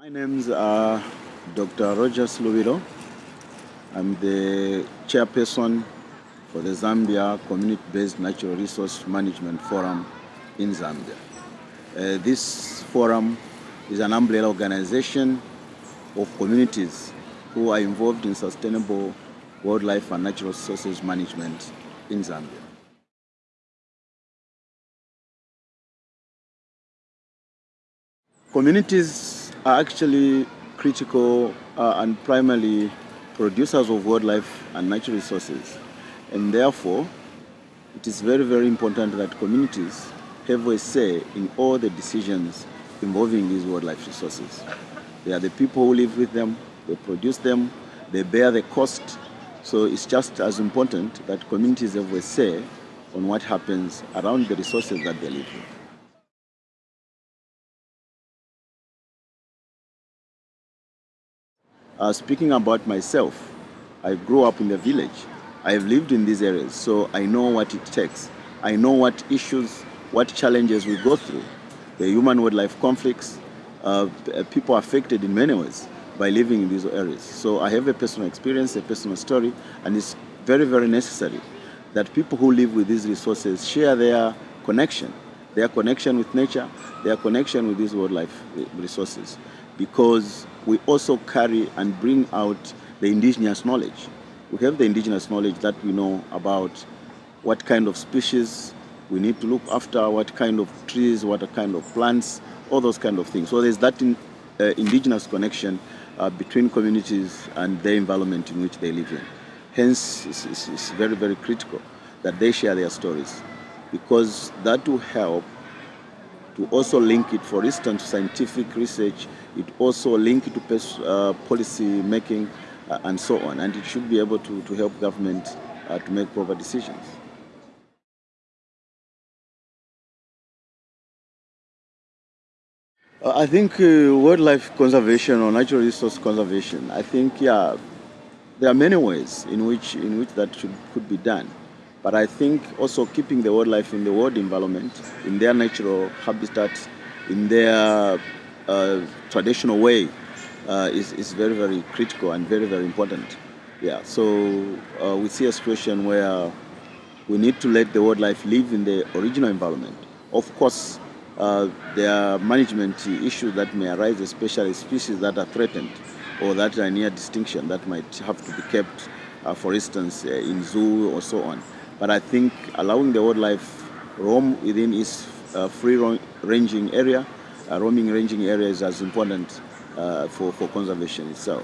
My name's uh, Dr. Roger Lubilo. I'm the chairperson for the Zambia Community-Based Natural Resource Management Forum in Zambia. Uh, this forum is an umbrella organization of communities who are involved in sustainable wildlife and natural resources management in Zambia. Communities are actually critical uh, and primarily producers of wildlife and natural resources. And therefore, it is very, very important that communities have a say in all the decisions involving these wildlife resources. They are the people who live with them, they produce them, they bear the cost. So it's just as important that communities have a say on what happens around the resources that they live with. Uh, speaking about myself, I grew up in the village. I've lived in these areas, so I know what it takes. I know what issues, what challenges we go through. The human-wildlife conflicts, uh, people affected in many ways by living in these areas. So I have a personal experience, a personal story, and it's very, very necessary that people who live with these resources share their connection, their connection with nature, their connection with these wildlife resources because we also carry and bring out the indigenous knowledge. We have the indigenous knowledge that we know about what kind of species we need to look after, what kind of trees, what kind of plants, all those kind of things. So there's that in, uh, indigenous connection uh, between communities and the environment in which they live in. Hence, it's, it's, it's very, very critical that they share their stories because that will help to also link it, for instance, to scientific research. It also link it to uh, policy making uh, and so on. And it should be able to, to help government uh, to make proper decisions. Uh, I think uh, wildlife conservation or natural resource conservation, I think, yeah, there are many ways in which, in which that should, could be done. But I think also keeping the wildlife in the world environment, in their natural habitat, in their uh, traditional way, uh, is, is very, very critical and very, very important. Yeah, so uh, we see a situation where we need to let the wildlife live in the original environment. Of course, uh, there are management issues that may arise, especially species that are threatened or that are near extinction that might have to be kept, uh, for instance, uh, in zoo or so on. But I think allowing the wildlife roam within its uh, free-ranging area, uh, roaming ranging area is as important uh, for, for conservation itself.